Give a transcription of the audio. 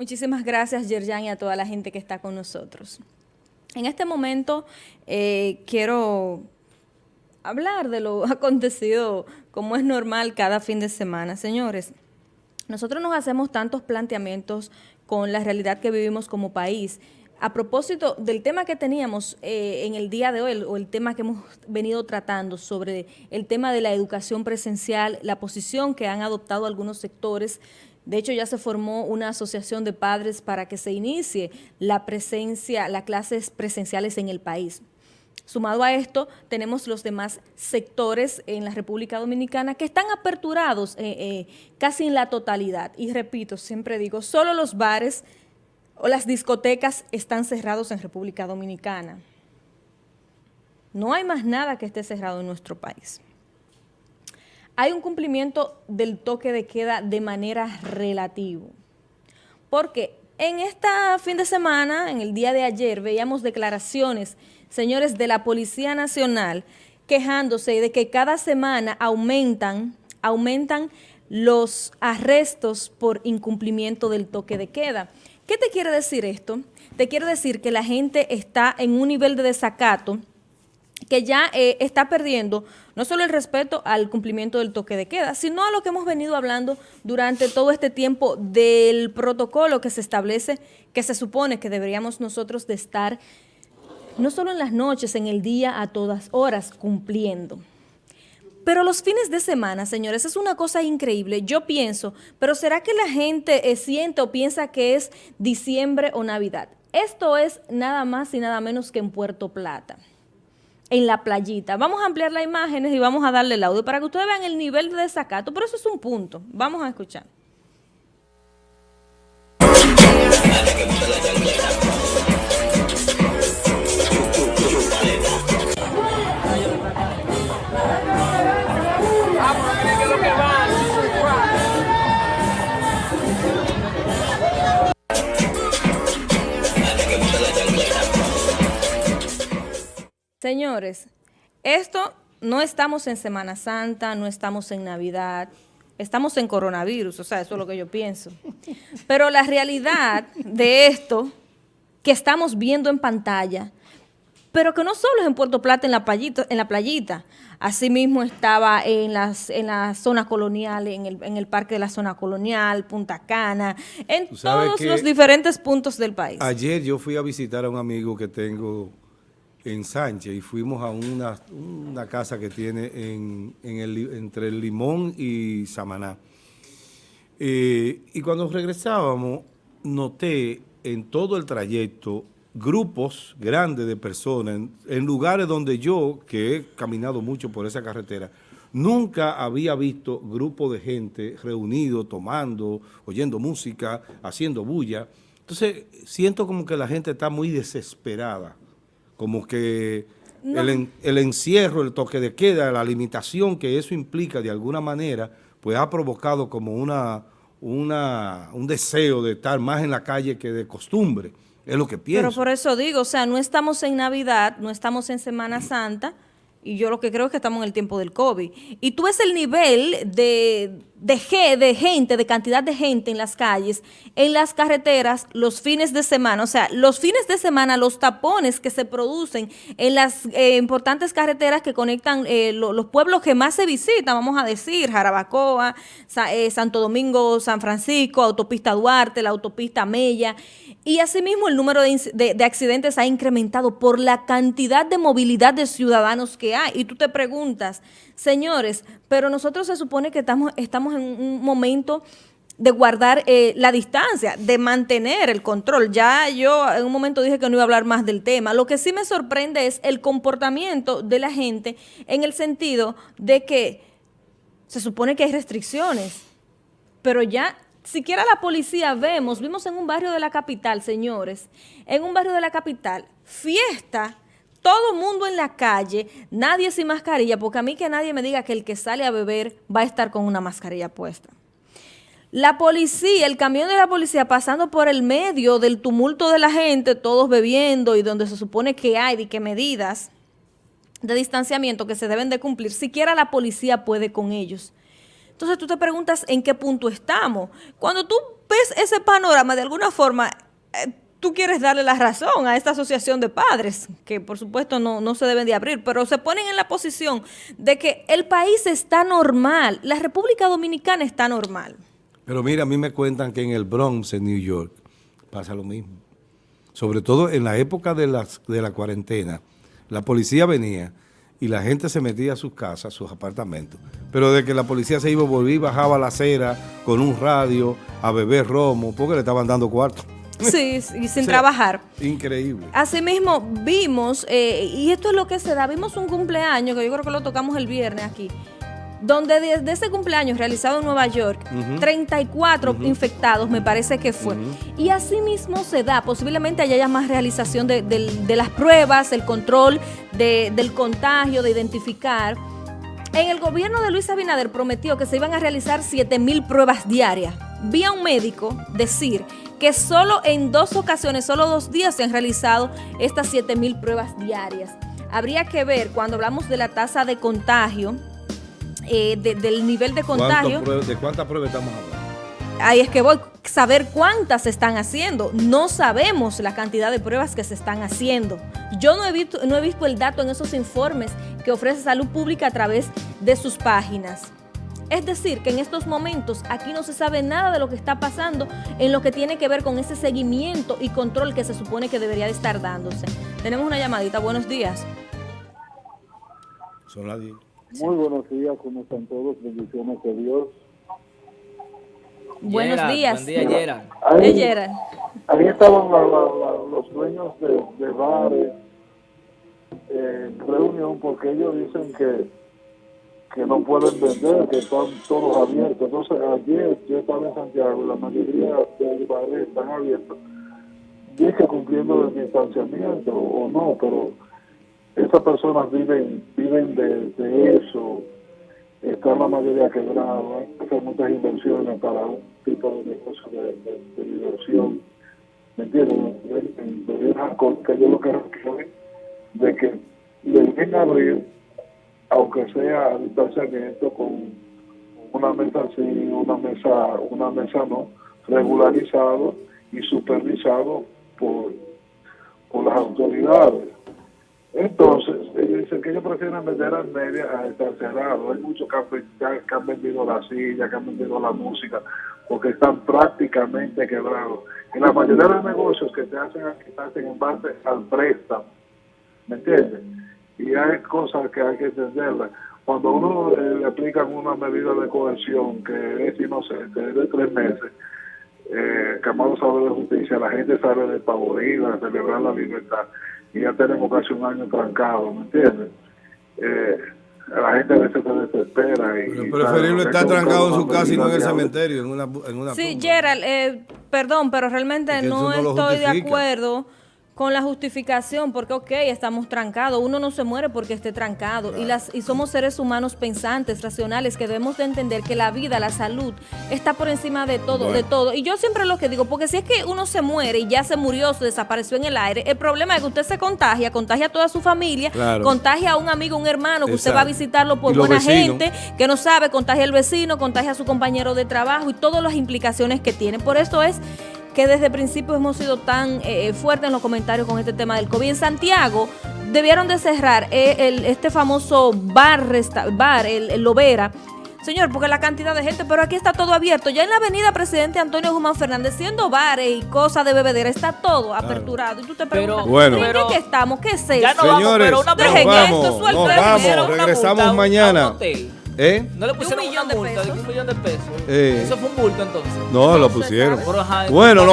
Muchísimas gracias, Yerjan, y a toda la gente que está con nosotros. En este momento eh, quiero hablar de lo acontecido como es normal cada fin de semana. Señores, nosotros nos hacemos tantos planteamientos con la realidad que vivimos como país. A propósito del tema que teníamos eh, en el día de hoy, o el tema que hemos venido tratando sobre el tema de la educación presencial, la posición que han adoptado algunos sectores de hecho, ya se formó una asociación de padres para que se inicie la presencia, las clases presenciales en el país. Sumado a esto, tenemos los demás sectores en la República Dominicana que están aperturados eh, eh, casi en la totalidad. Y repito, siempre digo, solo los bares o las discotecas están cerrados en República Dominicana. No hay más nada que esté cerrado en nuestro país hay un cumplimiento del toque de queda de manera relativa. Porque en este fin de semana, en el día de ayer, veíamos declaraciones, señores de la Policía Nacional, quejándose de que cada semana aumentan, aumentan los arrestos por incumplimiento del toque de queda. ¿Qué te quiere decir esto? Te quiere decir que la gente está en un nivel de desacato que ya eh, está perdiendo no solo el respeto al cumplimiento del toque de queda, sino a lo que hemos venido hablando durante todo este tiempo del protocolo que se establece, que se supone que deberíamos nosotros de estar no solo en las noches, en el día, a todas horas, cumpliendo. Pero los fines de semana, señores, es una cosa increíble. Yo pienso, pero ¿será que la gente eh, siente o piensa que es diciembre o Navidad? Esto es nada más y nada menos que en Puerto Plata en la playita. Vamos a ampliar las imágenes y vamos a darle el audio para que ustedes vean el nivel de desacato, pero eso es un punto. Vamos a escuchar. Señores, esto no estamos en Semana Santa, no estamos en Navidad, estamos en coronavirus, o sea, eso es lo que yo pienso. Pero la realidad de esto que estamos viendo en pantalla, pero que no solo es en Puerto Plata, en la playita, en la playita. Asimismo estaba en las en la zona colonial, en el, en el parque de la zona colonial, Punta Cana, en todos los diferentes puntos del país. Ayer yo fui a visitar a un amigo que tengo en Sánchez y fuimos a una, una casa que tiene en, el, entre el Limón y Samaná. Eh, y cuando regresábamos, noté en todo el trayecto grupos grandes de personas en, en, lugares donde yo, que he caminado mucho por esa carretera, nunca había visto grupos de gente reunidos, tomando, oyendo música, haciendo bulla. Entonces, siento como que la gente está muy desesperada como que el, encierro, el toque de queda, la limitación que eso implica de alguna manera, pues ha provocado como una, una, un deseo de estar más en la calle que de costumbre. Es lo que pienso. Pero por eso digo, o sea, no estamos en Navidad, no estamos en Semana Santa, y yo lo que creo es que estamos en el tiempo del COVID. Y tú ves el nivel de, de, de gente, de cantidad de gente en las calles, en las carreteras, los fines de semana. O sea, los fines de semana, los tapones que se producen en las eh, importantes carreteras que conectan eh, los pueblos que más se visitan, vamos a decir, Jarabacoa, eh, Santo Domingo, San Francisco, Autopista Duarte, la Autopista Mella. Y asimismo el número de, de, accidentes ha incrementado por la cantidad de movilidad de ciudadanos que hay. Y tú te preguntas, señores, pero nosotros se supone que estamos, estamos en un momento de guardar eh, la distancia, de mantener el control. Ya yo en un momento dije que no iba a hablar más del tema. Lo que sí me sorprende es el comportamiento de la gente en el sentido de que se supone que hay restricciones, pero ya siquiera la policía vemos, vimos en un barrio de la capital, señores, en un barrio de la capital, fiesta, todo mundo en la calle, nadie sin mascarilla, porque a mí que nadie me diga que el que sale a beber va a estar con una mascarilla puesta. La policía, el camión de la policía pasando por el medio del tumulto de la gente, todos bebiendo y donde se supone que hay de qué medidas de distanciamiento que se deben de cumplir, siquiera la policía puede con ellos. Entonces tú te preguntas en qué punto estamos. Cuando tú ves ese panorama, de alguna forma, eh, tú quieres darle la razón a esta asociación de padres, que por supuesto no, no se deben de abrir, pero se ponen en la posición de que el país está normal, la República Dominicana está normal. Pero mira, a mí me cuentan que en el Bronx, en New York, pasa lo mismo. Sobre todo en la época de, de la cuarentena, la policía venía y la gente se metía a sus casas, a sus apartamentos. Pero de que la policía se iba, volvía y bajaba la acera con un radio a beber romo, porque le estaban dando cuarto. Sí, y sin trabajar. Increíble. Asimismo, vimos, eh, y esto es lo que se da, vimos un cumpleaños, que yo creo que lo tocamos el viernes aquí, donde desde ese cumpleaños realizado en Nueva York, 34 infectados me parece que fue. Y asimismo se da, posiblemente haya más realización de, de las pruebas, el control de, del contagio, de identificar. En el gobierno de Luis Abinader prometió que se iban a realizar 7 mil pruebas diarias. Vi a un médico decir que solo en dos ocasiones, solo dos días se han realizado estas 7 mil pruebas diarias. Habría que ver cuando hablamos de la tasa de contagio, eh, de, del nivel de contagio. ¿De cuántas pruebas estamos hablando? Ahí es que voy a saber cuántas se están haciendo. No sabemos la cantidad de pruebas que se están haciendo. Yo no he visto, no he visto el dato en esos informes que ofrece Salud Pública a través de sus páginas. Es decir, que en estos momentos aquí no se sabe nada de lo que está pasando en lo que tiene que ver con ese seguimiento y control que se supone que debería de estar dándose. Tenemos una llamadita. Buenos días. Son las 10. Muy buenos días, ¿cómo están todos? Bendiciones de Dios. Buenos Gerard, días. Buen día, Gerard. Ahí, Gerard. ahí estaban la- la- la- los dueños de, de bares eh, en reunión porque ellos dicen que, que no pueden vender, que están todos abiertos. Entonces, ayer yo estaba en Santiago y la mayoría de bares están abiertos. Dije cumpliendo el distanciamiento o no, pero esas personas viven viven de, de eso. Está la mayoría quebrada, hay que muchas inversiones para un tipo de negocio de, de- de diversión. ¿Me entiendes? Debieran con- que yo lo que es de que deben abrir, aunque sea distanciamiento, con una mesa sí, una mesa, una mesa no, regularizado y supervisado por, por las autoridades. Entonces, ellos dicen que ellos prefieren vender al media a estar cerrado. Hay muchos que que- han vendido la silla, que han vendido la música, porque están prácticamente quebrados. Y la mayoría de los negocios que se hacen en base al préstamo. ¿Me entiendes? Y hay cosas que hay que entenderlas. Cuando uno eh, le aplican una medida de coerción que es inocente, es de tres meses, eh, Camado sabe de justicia, la gente sabe de pavorida, de celebrar la libertad, y ya tenemos casi un año trancado, ¿me entiendes? Eh, la gente a veces se desespera. Y, Pero y preferible estar trancado en su casa y no en el cementerio, en una, en una Sí, tumba. Gerald, eh, perdón, pero realmente Es que no estoy de acuerdo con la justificación, porque ok, estamos trancados, uno no se muere porque esté trancado, y, las, y somos seres humanos pensantes, racionales, que debemos de entender que la vida, la salud, está por encima de todo, de todo. Y yo siempre lo que digo, porque si es que uno se muere y ya se murió, se desapareció en el aire, el problema es que usted se contagia, contagia a toda su familia, Claro. contagia a un amigo, un hermano, que usted va a visitarlo por buena vecinos. gente, que no sabe, contagia al vecino, contagia a su compañero de trabajo y todas las implicaciones que tiene. Por eso es que desde el principio hemos sido tan eh, fuertes en los comentarios con este tema del COVID. En Santiago debieron de cerrar eh, el- este famoso bar, resta- bar el, el Lovera, Señor, porque la cantidad de gente, pero aquí está todo abierto. Ya en la avenida Presidente Antonio Guzmán Fernández, siendo bares y cosas de bebedera, está todo aperturado. Y tú te preguntas, Bueno. ¿en pero- qué estamos? ¿Qué es eso? Ya no vamos, Señores, pero una Dejen esto, vamos, suelten nos el vamos, dinero, una regresamos multa a un- mañana. a un hotel. ¿Eh? No le De pusieron un millón una de multa de pesos. un millón de pesos. Eh. Eso fue un bulto entonces. No, lo pusieron. Pero, ajá, Bueno,